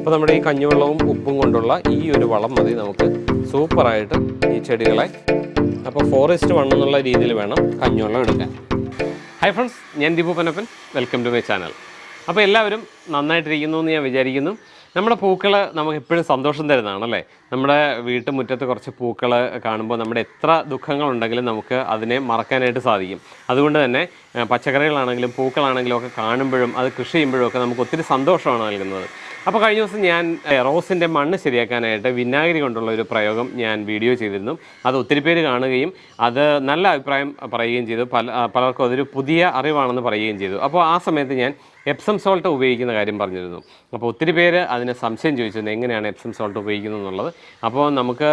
അപ്പോൾ നമ്മുടെ ഈ കഞ്ഞിവെള്ളവും ഉപ്പും കൊണ്ടുള്ള ഈ ഒരു വളം മതി നമുക്ക്. സൂപ്പറായിട്ട് ഈ ചെടികളെ. അപ്പോൾ ഫോറസ്റ്റ് വൺ എന്നുള്ള രീതിയിൽ വേണം കഞ്ഞിവെള്ളം എടുക്കാൻ. ഹൈ ഫ്രണ്ട്സ് ഞാൻ Deepu Panappan welcome to my channel അപ്പോൾ എല്ലാവരും നന്നായിട്ടിരിക്കുന്നു എന്ന് ഞാൻ വിചാരിക്കുന്നു. നമ്മുടെ പൂക്കൾ നമുക്ക് എപ്പോഴും സന്തോഷം തരുന്നതാണല്ലേ? നമ്മുടെ വീട്ടുമുറ്റത്ത് കുറച്ച് പൂക്കൾ കാണുമ്പോൾ നമ്മുടെ എത്ര ദുഃഖങ്ങളുണ്ടെങ്കിലും നമുക്ക് അതിനെ മറക്കാനായിട്ട് സാധിക്കും. അതുകൊണ്ട് തന്നെ പച്ചക്കറികളാണെങ്കിലും പൂക്കളാണെങ്കിലും ഒക്കെ കാണുമ്പോഴും അത് കൃഷി ചെയ്യുമ്പോഴും ഒക്കെ നമുക്ക് ഒത്തിരി സന്തോഷമാണ് നൽകുന്നത്. അപ്പോൾ കഴിഞ്ഞ ദിവസം ഞാൻ റോസിന്റെ മണ്ണ് ശരിയാക്കാനായിട്ട് വിനാഗിരി കൊണ്ടുള്ള ഒരു പ്രയോഗം ഞാൻ വീഡിയോ ചെയ്തിരുന്നു. അത് ഒത്തിരി പേര് കാണുകയും അത് നല്ല അഭിപ്രായം പറയുകയും ചെയ്തു. പല പലർക്കും അതൊരു പുതിയ അറിവാണെന്ന് പറയുകയും ചെയ്തു. അപ്പോൾ ആ സമയത്ത് ഞാൻ എപ്സം സോൾട്ട് ഉപയോഗിക്കുന്ന കാര്യം പറഞ്ഞിരുന്നു. അപ്പോൾ ഒത്തിരി പേര് അതിന് സംശയം ചോദിച്ചിരുന്നു എങ്ങനെയാണ് എപ്സം സോൾട്ട് ഉപയോഗിക്കുന്നത് എന്നുള്ളത്. അപ്പോൾ നമുക്ക്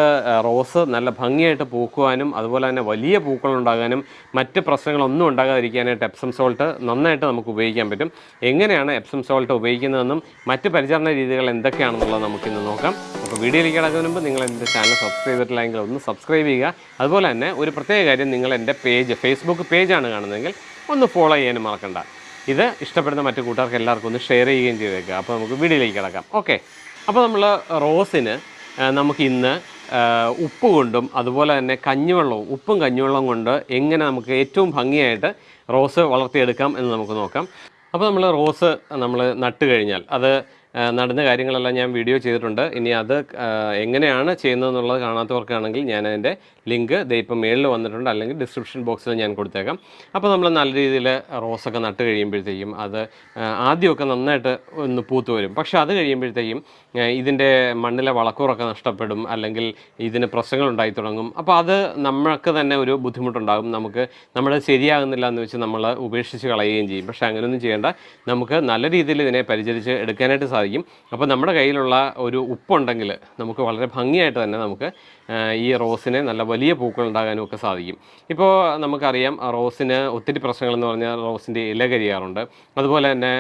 റോസ് നല്ല ഭംഗിയായിട്ട് പൂക്കുവാനും അതുപോലെ തന്നെ വലിയ പൂക്കൾ ഉണ്ടാകാനും മറ്റ് പ്രശ്നങ്ങളൊന്നും ഉണ്ടാകാതിരിക്കാനായിട്ട് എപ്സം സോൾട്ട് നന്നായിട്ട് നമുക്ക് ഉപയോഗിക്കാൻ പറ്റും. എങ്ങനെയാണ് എപ്സം സോൾട്ട് ഉപയോഗിക്കുന്നതെന്നും മറ്റ് പരിചരണ രീതികൾ എന്തൊക്കെയാണെന്നുള്ളത് നമുക്കിന്ന് നോക്കാം. അപ്പോൾ വീഡിയോയിലേക്ക് കിടക്കുന്നതിന് മുമ്പ് നിങ്ങൾ എന്റെ ചാനൽ സബ്സ്ക്രൈബ് ചെയ്തിട്ടില്ലെങ്കിൽ ഒന്ന് സബ്സ്ക്രൈബ് ചെയ്യുക. അതുപോലെ തന്നെ ഒരു പ്രത്യേക കാര്യം നിങ്ങൾ എന്റെ പേജ് ഫേസ്ബുക്ക് പേജാണ് കാണുന്നതെങ്കിൽ ഒന്ന് ഫോളോ ചെയ്യാനും മറക്കണ്ട. ഇത് ഇഷ്ടപ്പെടുന്ന മറ്റു കൂട്ടുകാർക്ക് എല്ലാവർക്കും ഒന്ന് ഷെയർ ചെയ്യുകയും ചെയ്തേക്കുക അപ്പോൾ നമുക്ക് വീഡിയോയിലേക്ക് കിടക്കാം. ഓക്കെ അപ്പോൾ നമ്മൾ റോസിന് നമുക്ക് ഇന്ന് ഉപ്പ് കൊണ്ടും അതുപോലെ തന്നെ കഞ്ഞിവെള്ളവും ഉപ്പും കഞ്ഞിവെള്ളവും കൊണ്ട് എങ്ങനെ നമുക്ക് ഏറ്റവും ഭംഗിയായിട്ട് റോസ് വളർത്തിയെടുക്കാം എന്ന് നമുക്ക് നോക്കാം. അപ്പോൾ നമ്മൾ റോസ് നമ്മൾ നട്ട് കഴിഞ്ഞാൽ അത് നടുന്ന കാര്യങ്ങളെല്ലാം ഞാൻ വീഡിയോ ചെയ്തിട്ടുണ്ട്. ഇനി അത് എങ്ങനെയാണ് ചെയ്യുന്നതെന്നുള്ളത് കാണാത്തവർക്കാണെങ്കിൽ ഞാൻ അതിന്റെ ലിങ്ക് ഇപ്പം മേളിൽ വന്നിട്ടുണ്ട്. അല്ലെങ്കിൽ ഡിസ്ക്രിപ്ഷൻ ബോക്സിൽ ഞാൻ കൊടുത്തേക്കാം. അപ്പോൾ നമ്മൾ നല്ല രീതിയിൽ റോസൊക്കെ നട്ട് കഴിയുമ്പോഴത്തേക്കും അത് ആദ്യമൊക്കെ നന്നായിട്ട് ഒന്ന് പൂത്തു വരും. പക്ഷേ അത് കഴിയുമ്പോഴത്തേക്കും ഇതിന്റെ മണ്ണിലെ വളക്കൂറൊക്കെ നഷ്ടപ്പെടും. അല്ലെങ്കിൽ ഇതിന് പ്രശ്നങ്ങൾ ഉണ്ടായി തുടങ്ങും. അപ്പോൾ അത് നമ്മൾക്ക് തന്നെ ഒരു ബുദ്ധിമുട്ടുണ്ടാകും. നമുക്ക് നമ്മൾ ശരിയാകുന്നില്ല എന്ന് വെച്ച് നമ്മൾ ഉപേക്ഷിച്ച് കളയുകയും ചെയ്യും. പക്ഷേ അങ്ങനെയൊന്നും ചെയ്യേണ്ട. നമുക്ക് നല്ല രീതിയിൽ ഇതിനെ പരിചരിച്ച് എടുക്കാനായിട്ട് സാധിക്കും. അപ്പോൾ നമ്മുടെ കയ്യിലുള്ള ഒരു ഉപ്പുണ്ടെങ്കിൽ നമുക്ക് വളരെ ഭംഗിയായിട്ട് തന്നെ നമുക്ക് ഈ റോസിനെ നല്ല വലിയ പൂക്കൾ ഉണ്ടാകാനും ഒക്കെ സാധിക്കും. ഇപ്പോൾ നമുക്കറിയാം റോസിന് ഒത്തിരി പ്രശ്നങ്ങളെന്ന് പറഞ്ഞാൽ റോസിന്റെ ഇല കരിയാറുണ്ട്. അതുപോലെ തന്നെ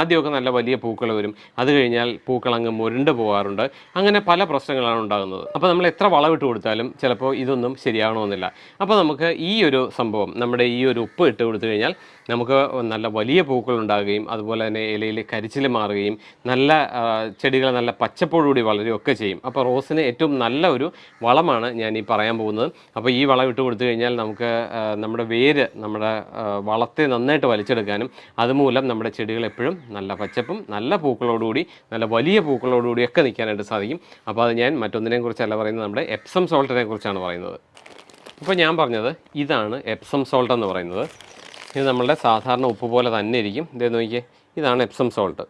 ആദ്യമൊക്കെ നല്ല വലിയ പൂക്കൾ വരും. അത് കഴിഞ്ഞാൽ പൂക്കൾ അങ്ങ് മുരുണ്ട് പോകാറുണ്ട്. അങ്ങനെ പല പ്രശ്നങ്ങളാണ് ഉണ്ടാകുന്നത്. അപ്പോൾ നമ്മൾ എത്ര വളമിട്ട് കൊടുത്താലും ചിലപ്പോൾ ഇതൊന്നും ശരിയാകണമെന്നില്ല അപ്പോൾ നമുക്ക് ഈ ഒരു സംഭവം നമ്മുടെ ഈ ഒരു ഉപ്പ് ഇട്ട് കൊടുത്തു കഴിഞ്ഞാൽ നമുക്ക് നല്ല വലിയ പൂക്കൾ ഉണ്ടാകുകയും അതുപോലെ തന്നെ ഇലയിൽ കരിച്ചിൽ മാറുകയും നല്ല ചെടികൾ നല്ല പച്ചപ്പോടുകൂടി വളരുകയൊക്കെ ചെയ്യും. അപ്പോൾ റോസിന് ഏറ്റവും നല്ല ഒരു വളമാണ് ഞാൻ ഈ പറയാൻ പോകുന്നത്. അപ്പോൾ ഈ വളം ഇട്ട് കൊടുത്തു കഴിഞ്ഞാൽ നമുക്ക് നമ്മുടെ വേര് നമ്മുടെ വളത്തെ നന്നായിട്ട് വലിച്ചെടുക്കാനും അതുമൂലം നമ്മുടെ ചെടികൾ എപ്പോഴും നല്ല പച്ചപ്പും നല്ല പൂക്കളോടുകൂടി നല്ല വലിയ പൂക്കളോടുകൂടി ഒക്കെ നിൽക്കാനായിട്ട് സാധിക്കും. അപ്പോൾ അത് ഞാൻ മറ്റൊന്നിനെ കുറിച്ചല്ല പറയുന്നത് നമ്മുടെ എപ്സം സോൾട്ടിനെ കുറിച്ചാണ് പറയുന്നത്. അപ്പോൾ ഞാൻ പറഞ്ഞത് ഇതാണ് എപ്സം സോൾട്ട് എന്ന് പറയുന്നത്. ഇത് നമ്മളുടെ സാധാരണ ഉപ്പ് പോലെ തന്നെ ഇരിക്കും. ഇതേ നോക്കിയേ ഇതാണ് എപ്സം സോൾട്ട്.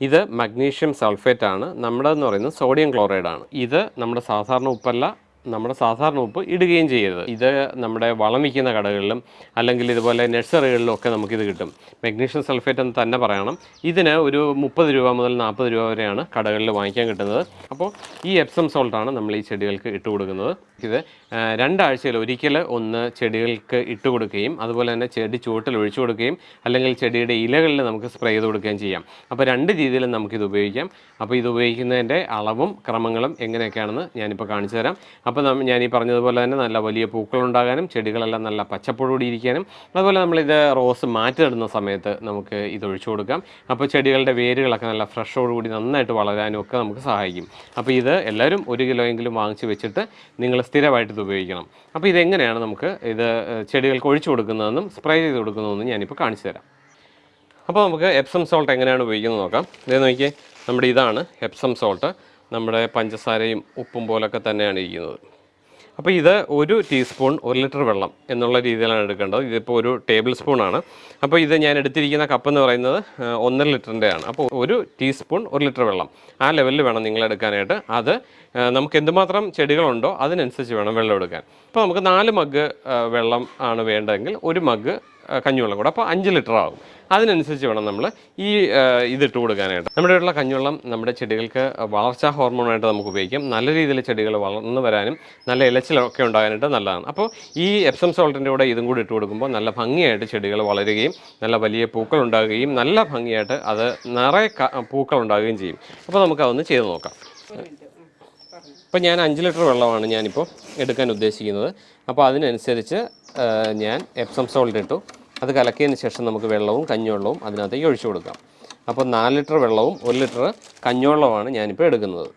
ഇത് മഗ്നീഷ്യം സൾഫേറ്റ് ആണ്. നമ്മുടെ എന്ന് പറയുന്നത് സോഡിയം ക്ലോറൈഡ് ആണ്. ഇത് നമ്മുടെ സാധാരണ ഉപ്പല്ല നമ്മുടെ സാധാരണ ഉപ്പ് ഇടുകയും ചെയ്യരുത്. ഇത് നമ്മുടെ വളം വിൽക്കുന്ന കടകളിലും അല്ലെങ്കിൽ ഇതുപോലെ നഴ്സറികളിലും ഒക്കെ നമുക്കിത് കിട്ടും. മെഗ്നീഷ്യം സൾഫേറ്റ് എന്ന് തന്നെ പറയണം. ഇതിന് ഒരു മുപ്പത് രൂപ മുതൽ നാൽപ്പത് രൂപ വരെയാണ് കടകളിൽ വാങ്ങിക്കാൻ കിട്ടുന്നത്. അപ്പോൾ ഈ എപ്സം സോൾട്ടാണ് നമ്മൾ ഈ ചെടികൾക്ക് ഇട്ട് കൊടുക്കുന്നത്. ഇത് രണ്ടാഴ്ചയിൽ ഒരിക്കൽ ഒന്ന് ചെടികൾക്ക് ഇട്ട് കൊടുക്കുകയും അതുപോലെ തന്നെ ചെടി ചുവട്ടിൽ ഒഴിച്ചു കൊടുക്കുകയും അല്ലെങ്കിൽ ചെടിയുടെ ഇലകളിൽ നമുക്ക് സ്പ്രേ ചെയ്ത് കൊടുക്കുകയും ചെയ്യാം. അപ്പോൾ രണ്ട് രീതിയിലും നമുക്കിത് ഉപയോഗിക്കാം. അപ്പോൾ ഇത് ഉപയോഗിക്കുന്നതിന്റെ അളവും ക്രമങ്ങളും എങ്ങനെയൊക്കെയാണെന്ന് ഞാനിപ്പോൾ കാണിച്ചു തരാം. അപ്പോൾ ഞാൻ ഈ പറഞ്ഞതുപോലെ തന്നെ നല്ല വലിയ പൂക്കൾ പൂക്കളുണ്ടാകാനും ചെടികളെല്ലാം നല്ല പച്ചപ്പോടുകൂടി ഇരിക്കാനും അതുപോലെ നമ്മളിത് റോസ് മാറ്റിയിടുന്ന സമയത്ത് നമുക്ക് ഇത് ഒഴിച്ചു കൊടുക്കാം. അപ്പോൾ ചെടികളുടെ വേരുകളൊക്കെ നല്ല ഫ്രഷോടുകൂടി നന്നായിട്ട് വളരാനും ഒക്കെ നമുക്ക് സഹായിക്കും. അപ്പോൾ ഇത് എല്ലാവരും ഒരു കിലോ എങ്കിലും വാങ്ങിച്ച് വെച്ചിട്ട് നിങ്ങൾ സ്ഥിരമായിട്ട് ഇത് ഉപയോഗിക്കണം. അപ്പോൾ ഇതെങ്ങനെയാണ് നമുക്ക് ഇത് ചെടികൾക്ക് ഒഴിച്ചു കൊടുക്കുന്നതെന്നും സ്പ്രേ ചെയ്ത് കൊടുക്കുന്നതെന്നും ഞാനിപ്പോൾ കാണിച്ചു തരാം. അപ്പോൾ നമുക്ക് എപ്സം സോൾട്ട് എങ്ങനെയാണ് ഉപയോഗിക്കുന്നത് നോക്കാം. ഇതേ നോക്കിയേ നമ്മുടെ ഇതാണ് എപ്സം സോൾട്ട്. നമ്മുടെ പഞ്ചസാരയും ഉപ്പും പോലൊക്കെ തന്നെയാണ് ഇരിക്കുന്നത്. അപ്പോൾ ഇത് ഒരു ടീസ്പൂൺ ഒരു ലിറ്റർ വെള്ളം എന്നുള്ള രീതിയിലാണ് എടുക്കേണ്ടത്. ഇതിപ്പോൾ ഒരു ടേബിൾ സ്പൂണാണ് അപ്പോൾ ഇത് ഞാൻ എടുത്തിരിക്കുന്ന കപ്പ് എന്ന് പറയുന്നത് ഒന്നര ലിറ്ററിന്റെ ആണ്. അപ്പോൾ ഒരു ടീസ്പൂൺ ഒരു ലിറ്റർ വെള്ളം ആ ലെവലിൽ വേണം നിങ്ങൾ എടുക്കാനായിട്ട്. അത് നമുക്ക് എന്തുമാത്രം ചെടികളുണ്ടോ അതിനനുസരിച്ച് വേണം വെള്ളം എടുക്കാൻ. അപ്പോൾ നമുക്ക് നാല് മഗ് വെള്ളം ആണ് വേണ്ടതെങ്കിൽ ഒരു മഗ് കഞ്ഞിവെള്ളം കൂടെ. അപ്പോൾ അഞ്ച് ലിറ്റർ ആകും അതിനനുസരിച്ച് വേണം നമ്മൾ ഈ ഇത് ഇതിട്ട് കൊടുക്കാനായിട്ട്. നമ്മുടെ ഉള്ള കഞ്ഞിവെള്ളം നമ്മുടെ ചെടികൾക്ക് വളർച്ചാ ഹോർമോണായിട്ട് നമുക്ക് ഉപയോഗിക്കാം. നല്ല രീതിയിൽ ചെടികൾ വളർന്നു വരാനും നല്ല ഇലച്ചിലൊക്കെ ഉണ്ടാകാനായിട്ട് നല്ലതാണ്. അപ്പോൾ ഈ എപ്സം സോൾട്ടിന്റെ കൂടെ ഇതും കൂടി ഇട്ട് കൊടുക്കുമ്പോൾ നല്ല ഭംഗിയായിട്ട് ചെടികൾ വളരുകയും നല്ല വലിയ പൂക്കൾ ഉണ്ടാകുകയും നല്ല ഭംഗിയായിട്ട് അത് നിറയെ പൂക്കൾ ഉണ്ടാകുകയും ചെയ്യും. അപ്പോൾ നമുക്കതൊന്ന് ചെയ്ത് നോക്കാം. അപ്പോൾ ഞാൻ അഞ്ച് ലിറ്റർ വെള്ളമാണ് ഞാനിപ്പോൾ എടുക്കാൻ ഉദ്ദേശിക്കുന്നത്. അപ്പോൾ അതിനനുസരിച്ച് ഞാൻ എപ്സം സോൾട്ട് ഇട്ടു. അത് കലക്കിയതിന് ശേഷം നമുക്ക് വെള്ളവും കഞ്ഞിവെള്ളവും അതിനകത്തേക്ക് ഒഴിച്ചു കൊടുക്കാം. അപ്പോൾ നാല് ലിറ്റർ വെള്ളവും ഒരു ലിറ്റർ കഞ്ഞിവെള്ളവുമാണ് ഞാനിപ്പോൾ എടുക്കുന്നത്.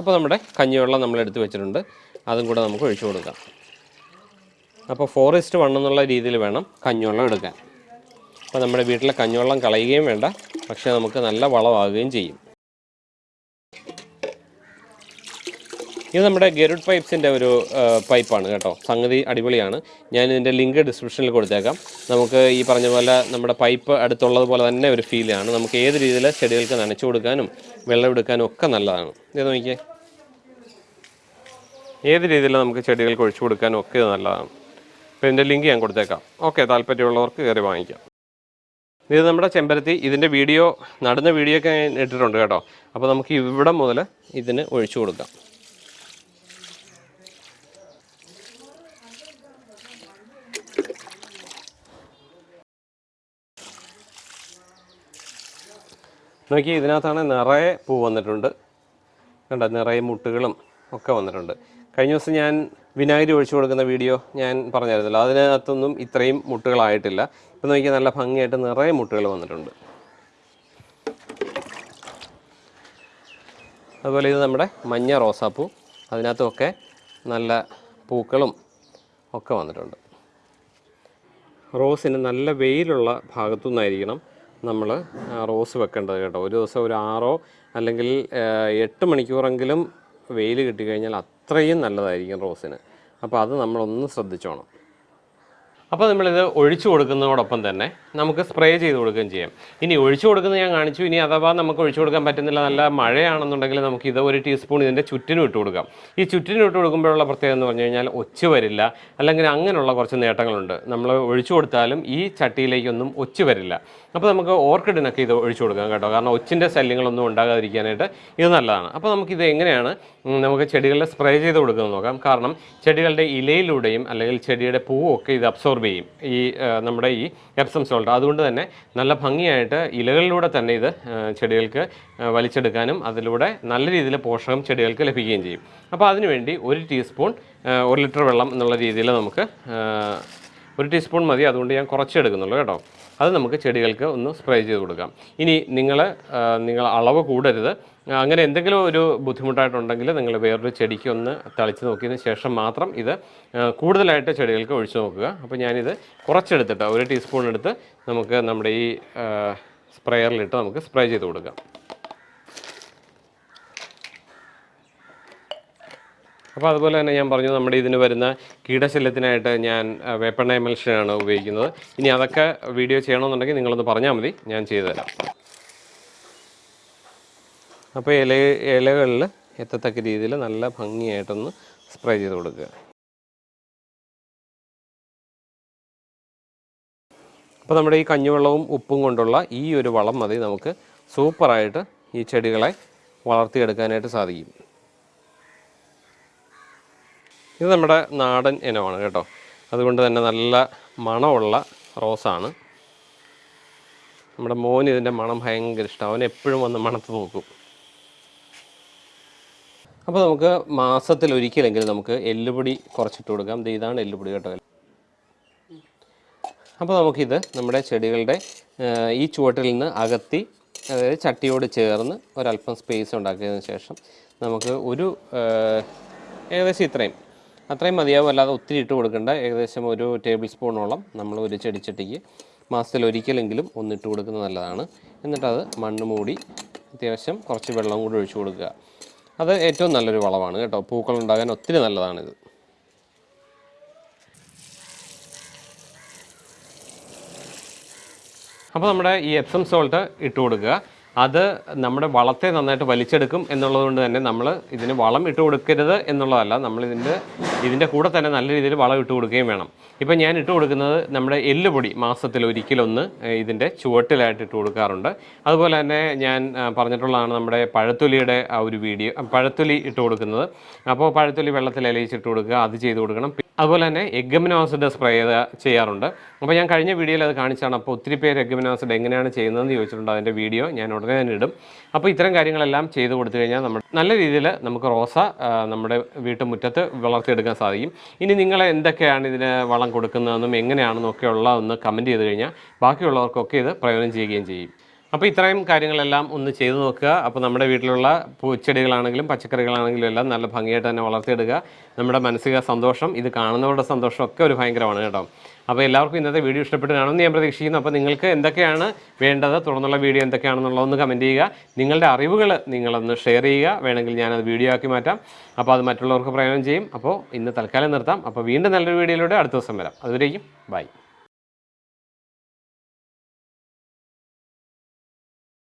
അപ്പോൾ നമ്മുടെ കഞ്ഞിവെള്ളം നമ്മൾ എടുത്ത് വെച്ചിട്ടുണ്ട്. അതും കൂടെ നമുക്ക് ഒഴിച്ചു കൊടുക്കാം. അപ്പോൾ ഫോറസ്റ്റ് വൺ എന്നുള്ള രീതിയിൽ വേണം കഞ്ഞുവെള്ളം എടുക്കാൻ. അപ്പോൾ നമ്മുടെ വീട്ടിലെ കഞ്ഞുവെള്ളം കളയുകയും വേണ്ട. പക്ഷേ നമുക്ക് നല്ല വളമാകുകയും ചെയ്യും. ഇത് നമ്മുടെ ഗരുഡ് പൈപ്സിന്റെ ഒരു പൈപ്പാണ് കേട്ടോ. സംഗതി അടിപൊളിയാണ്. ഞാൻ ഇതിന്റെ ലിങ്ക് ഡിസ്ക്രിപ്ഷനിൽ കൊടുത്തേക്കാം. നമുക്ക് ഈ പറഞ്ഞ പോലെ നമ്മുടെ പൈപ്പ് അടുത്തുള്ളത് പോലെ തന്നെ ഒരു ഫീലാണ് നമുക്ക് ഏത് രീതിയിൽ ചെടികൾക്ക് നനച്ചു കൊടുക്കാനും വെള്ളം എടുക്കാനും ഒക്കെ നല്ലതാണ്. ഇത് നോക്കിയേ. ഏത് രീതിയിൽ നമുക്ക് ചെടികൾക്ക് ഒഴിച്ചു കൊടുക്കാനും ഒക്കെ നല്ലതാണ്. അപ്പോൾ ഇതിന്റെ ലിങ്ക് ഞാൻ കൊടുത്തേക്കാം. ഓക്കെ താല്പര്യമുള്ളവർക്ക് കയറി വാങ്ങിക്കാം. ഇത് നമ്മുടെ ചെമ്പരത്തി ഇതിന്റെ വീഡിയോ നടന്ന വീഡിയോ ഒക്കെ ഞാൻ ഇട്ടിട്ടുണ്ട് കേട്ടോ. അപ്പോൾ നമുക്ക് ഇവിടെ മുതൽ ഇതിന് ഒഴിച്ചു കൊടുക്കാം. നോക്കി ഇതിനകത്താണ് നിറയെ പൂ വന്നിട്ടുണ്ട്. കണ്ട നിറയെ മുട്ടുകളും ഒക്കെ വന്നിട്ടുണ്ട്. കഴിഞ്ഞ ദിവസം ഞാൻ വിനാഗിരി ഒഴിച്ചു കൊടുക്കുന്ന വീഡിയോ ഞാൻ പറഞ്ഞായിരുന്നല്ലോ. അതിനകത്തൊന്നും ഇത്രയും മുട്ടുകളായിട്ടില്ല. ഇപ്പം നോക്കിയാൽ നല്ല ഭംഗിയായിട്ട് നിറയെ മുട്ടുകൾ വന്നിട്ടുണ്ട്. അതുപോലെ ഇത് നമ്മുടെ മഞ്ഞ റോസാപ്പൂ. അതിനകത്തുമൊക്കെ നല്ല പൂക്കളും ഒക്കെ വന്നിട്ടുണ്ട്. റോസിന് നല്ല വെയിലുള്ള ഭാഗത്തു നിന്നായിരിക്കണം നമ്മൾ റോസ് വെക്കേണ്ടത് കേട്ടോ. ഒരു ദിവസം ഒരു ആറോ അല്ലെങ്കിൽ എട്ട് മണിക്കൂറെങ്കിലും വെയിൽ കിട്ടിക്കഴിഞ്ഞാൽ അത്രയും നല്ലതായിരിക്കും റോസിന്. അപ്പോൾ അത് നമ്മളൊന്ന് ശ്രദ്ധിച്ചോണം. അപ്പോൾ നമ്മളിത് ഒഴിച്ചു കൊടുക്കുന്നതോടൊപ്പം തന്നെ നമുക്ക് സ്പ്രേ ചെയ്ത് കൊടുക്കുകയും ചെയ്യാം. ഇനി ഒഴിച്ചു കൊടുക്കുന്നത് ഞാൻ കാണിച്ചു. ഇനി അഥവാ നമുക്ക് ഒഴിച്ചു കൊടുക്കാൻ പറ്റുന്നില്ല നല്ല മഴയാണെന്നുണ്ടെങ്കിൽ നമുക്ക് ഇത് ഒരു ടീസ്പൂൺ ഇതിന്റെ ചുറ്റിനും ഇട്ട് കൊടുക്കാം. ഈ ചുറ്റിനും ഇട്ട് കൊടുക്കുമ്പോഴുള്ള പ്രത്യേകത എന്ന് പറഞ്ഞു കഴിഞ്ഞാൽ ഒച്ച് വരില്ല. അല്ലെങ്കിൽ അങ്ങനെയുള്ള കുറച്ച് നേട്ടങ്ങളുണ്ട്. നമ്മൾ ഒഴിച്ചു കൊടുത്താലും ഈ ചട്ടിയിലേക്കൊന്നും ഒച്ച് വരില്ല. അപ്പോൾ നമുക്ക് ഓർക്കിഡിനൊക്കെ ഇത് ഒഴിച്ചു കൊടുക്കാം കേട്ടോ. കാരണം ഒച്ചിന്റെ ശല്യങ്ങളൊന്നും ഉണ്ടാകാതിരിക്കാനായിട്ട് ഇത് നല്ലതാണ്. അപ്പോൾ നമുക്കിത് എങ്ങനെയാണ് നമുക്ക് ചെടികളിൽ സ്പ്രേ ചെയ്ത് കൊടുക്കുന്നത് നോക്കാം. കാരണം ചെടികളുടെ ഇലയിലൂടെയും അല്ലെങ്കിൽ ചെടിയുടെ പൂവൊക്കെ ഇത് അബ്സോർബ് ചെയ്യും ഈ നമ്മുടെ ഈ എപ്സം സോൾട്ട് അതുകൊണ്ട് തന്നെ നല്ല ഭംഗിയായിട്ട് ഇലകളിലൂടെ തന്നെ ഇത് ചെടികൾക്ക് വലിച്ചെടുക്കാനും അതിലൂടെ നല്ല രീതിയിൽ പോഷകം ചെടികൾക്ക് ലഭിക്കുകയും ചെയ്യും. അപ്പോൾ അതിനുവേണ്ടി ഒരു ടീസ്പൂൺ ഒരു ലിറ്റർ വെള്ളം എന്നുള്ള രീതിയിൽ നമുക്ക് ഒരു ടീസ്പൂൺ മതി അതുകൊണ്ട് ഞാൻ കുറച്ച് എടുക്കുന്നുള്ളൂ കേട്ടോ. അത് നമുക്ക് ചെടികൾക്ക് ഒന്ന് സ്പ്രേ ചെയ്ത് കൊടുക്കാം. ഇനി നിങ്ങൾ നിങ്ങൾ അളവ് കൂടരുത്. അങ്ങനെ എന്തെങ്കിലും ഒരു ബുദ്ധിമുട്ടായിട്ടുണ്ടെങ്കിൽ നിങ്ങൾ വേറൊരു ചെടിക്ക് ഒന്ന് തളിച്ച് നോക്കിയതിന് ശേഷം മാത്രം ഇത് കൂടുതലായിട്ട് ചെടികൾക്ക് ഒഴിച്ചു നോക്കുക. അപ്പോൾ ഞാനിത് കുറച്ചെടുത്തിട്ട് ഒരു ടീസ്പൂൺ എടുത്ത് നമുക്ക് നമ്മുടെ ഈ സ്പ്രെയറിലിട്ട് നമുക്ക് സ്പ്രേ ചെയ്ത് കൊടുക്കാം. അപ്പോൾ അതുപോലെ തന്നെ ഞാൻ പറഞ്ഞു നമ്മുടെ ഇതിന് വരുന്ന കീടശല്യത്തിനായിട്ട് ഞാൻ വേപ്പെണ്ണ എമൽഷനാണ് ഉപയോഗിക്കുന്നത്. ഇനി അതൊക്കെ വീഡിയോ ചെയ്യണമെന്നുണ്ടെങ്കിൽ നിങ്ങളൊന്ന് പറഞ്ഞാൽ മതി ഞാൻ ചെയ്തു തരാം. അപ്പോൾ ഇല ഇലകളിൽ എത്തത്തക്ക രീതിയിൽ നല്ല ഭംഗിയായിട്ടൊന്ന് സ്പ്രേ ചെയ്ത് കൊടുക്കുക. അപ്പോൾ നമ്മുടെ ഈ കഞ്ഞിവെള്ളവും ഉപ്പും കൊണ്ടുള്ള ഈ ഒരു വളം മതി നമുക്ക് സൂപ്പറായിട്ട് ഈ ചെടികളെ വളർത്തിയെടുക്കാനായിട്ട് സാധിക്കും. ഇത് നമ്മുടെ നാടൻ ഇനമാണ് കേട്ടോ. അതുകൊണ്ട് തന്നെ നല്ല മണമുള്ള റോസാണ്. നമ്മുടെ മോൻ ഇതിന്റെ മണം ഭയങ്കര ഇഷ്ടം. അവൻ എപ്പോഴും വന്ന് മണത്ത് നോക്കും. അപ്പോൾ നമുക്ക് മാസത്തിൽ ഒരിക്കലെങ്കിലും നമുക്ക് എല്ലുപൊടി കുറച്ചിട്ട് കൊടുക്കാം. ഇതാണ് എല്ലുപൊടി കേട്ടോ. അപ്പോൾ നമുക്കിത് നമ്മുടെ ചെടികളുടെ ഈ ചുവട്ടിൽ നിന്ന് അകത്തി അതായത് ചട്ടിയോട് ചേർന്ന് ഒരല്പം സ്പേസ് ഉണ്ടാക്കിയതിന് ശേഷം നമുക്ക് ഒരു ഏകദേശം ഇത്രയും. അത്രയും മതിയാവും അല്ലാതെ ഒത്തിരി ഇട്ട് കൊടുക്കേണ്ട. ഏകദേശം ഒരു ടേബിൾ സ്പൂണോളം നമ്മൾ ഒരു ചെടിച്ചട്ടിക്ക് മാസത്തിൽ ഒരിക്കലെങ്കിലും ഒന്നിട്ട് കൊടുക്കുന്നത് നല്ലതാണ്. എന്നിട്ടത് മണ്ണ് മൂടി അത്യാവശ്യം കുറച്ച് വെള്ളം കൂടി ഒഴിച്ചു കൊടുക്കുക. അത് ഏറ്റവും നല്ലൊരു വളമാണ് കേട്ടോ. പൂക്കൾ ഉണ്ടാകാൻ ഒത്തിരി നല്ലതാണിത്. അപ്പോൾ നമ്മുടെ ഈ എപ്സം സോൾട്ട് ഇട്ട് കൊടുക്കുക. അത് നമ്മുടെ വളത്തെ നന്നായിട്ട് വലിച്ചെടുക്കും എന്നുള്ളതുകൊണ്ട് തന്നെ നമ്മൾ ഇതിന് വളം ഇട്ട് കൊടുക്കരുത് എന്നുള്ളതല്ല നമ്മൾ ഇതിന്റെ കൂടെ തന്നെ നല്ല രീതിയിൽ വളം ഇട്ട് കൊടുക്കുകയും വേണം. ഇപ്പം ഞാൻ ഇട്ട് കൊടുക്കുന്നത് നമ്മുടെ എല്ലുപൊടി മാസത്തിൽ ഒരിക്കലൊന്ന് ഇതിന്റെ ചുവട്ടിലായിട്ട് ഇട്ട് കൊടുക്കാറുണ്ട്. അതുപോലെ തന്നെ ഞാൻ പറഞ്ഞിട്ടുള്ളതാണ് നമ്മുടെ പഴത്തൊലിയുടെ ആ ഒരു വീഡിയോ പഴത്തൊലി ഇട്ട് കൊടുക്കുന്നത്. അപ്പോൾ പഴത്തൊലി വെള്ളത്തിൽ അലയിച്ചിട്ട് കൊടുക്കുക അത് ചെയ്ത് കൊടുക്കണം. അതുപോലെ തന്നെ എഗ്ഗമിനോ ആസിഡ് സ്പ്രേ ചെയ്യാറുണ്ട്. അപ്പോൾ ഞാൻ കഴിഞ്ഞ വീഡിയോയിൽ അത് കാണിച്ചാണ്. അപ്പോൾ ഒത്തിരി പേര് എഗ്ഗമിനോ ആസിഡ് എങ്ങനെയാണ് ചെയ്യുന്നതെന്ന് ചോദിച്ചിട്ടുണ്ട്. അതിന്റെ വീഡിയോ ഞാൻ ഉടനെ തന്നെ ഇടും. അപ്പോൾ ഇത്തരം കാര്യങ്ങളെല്ലാം ചെയ്തു കൊടുത്തു കഴിഞ്ഞാൽ നമ്മൾ നല്ല രീതിയിൽ നമുക്ക് റോസ നമ്മുടെ വീട്ടുമുറ്റത്ത് വളർത്തിയെടുക്കാൻ സാധിക്കും. ഇനി നിങ്ങൾ എന്തൊക്കെയാണ് ഇതിന് വളം കൊടുക്കുന്നതെന്നും എങ്ങനെയാണെന്നും ഒക്കെ ഉള്ള ഒന്ന് കമന്റ് ചെയ്ത് കഴിഞ്ഞാൽ ബാക്കിയുള്ളവർക്കൊക്കെ ഇത് പ്രയോജനം ചെയ്യുകയും ചെയ്യും. അപ്പോൾ ഇത്രയും കാര്യങ്ങളെല്ലാം ഒന്ന് ചെയ്തു നോക്കുക. അപ്പോൾ നമ്മുടെ വീട്ടിലുള്ള പൂച്ചെടികളാണെങ്കിലും പച്ചക്കറികളാണെങ്കിലും എല്ലാം നല്ല ഭംഗിയായിട്ട് തന്നെ വളർത്തിയെടുക്കുക. നമ്മുടെ മാനസിക സന്തോഷം ഇത് കാണുന്നവരുടെ സന്തോഷം ഒക്കെ ഒരു ഭയങ്കരമാണ് കേട്ടോ. അപ്പോൾ എല്ലാവർക്കും ഇന്നത്തെ വീഡിയോ ഇഷ്ടപ്പെട്ട് കാണുമെന്ന് ഞാൻ പ്രതീക്ഷിക്കുന്നു. അപ്പോൾ നിങ്ങൾക്ക് എന്തൊക്കെയാണ് വേണ്ടത് തുടർന്നുള്ള വീഡിയോ എന്തൊക്കെയാണെന്നുള്ളതൊന്ന് കമന്റ് ചെയ്യുക. നിങ്ങളുടെ അറിവുകൾ നിങ്ങളൊന്ന് ഷെയർ ചെയ്യുക. വേണമെങ്കിൽ ഞാനത് വീഡിയോ ആക്കി മാറ്റാം. അപ്പോൾ അത് മറ്റുള്ളവർക്ക് പ്രയോജനം ചെയ്യും. അപ്പോൾ ഇന്ന് തൽക്കാലം നിർത്താം. അപ്പോൾ വീണ്ടും നല്ലൊരു വീഡിയോയിലൂടെ അടുത്ത ദിവസം വരാം. അതുവരേക്കും ബൈ